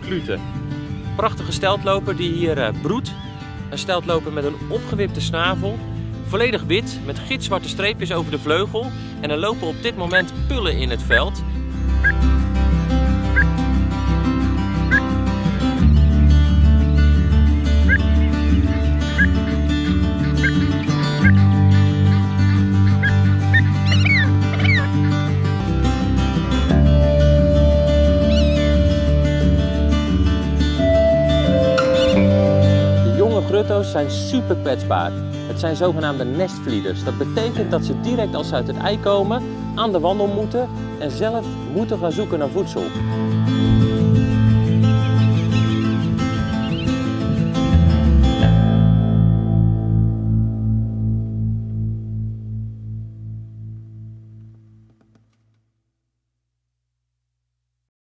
Klute. Prachtige steltloper die hier uh, broedt. Een steltloper met een opgewipte snavel. Volledig wit met gitzwarte streepjes over de vleugel. En er lopen op dit moment pullen in het veld. Grutto's zijn super kwetsbaar. Het zijn zogenaamde nestvlieders. Dat betekent dat ze direct als ze uit het ei komen aan de wandel moeten en zelf moeten gaan zoeken naar voedsel.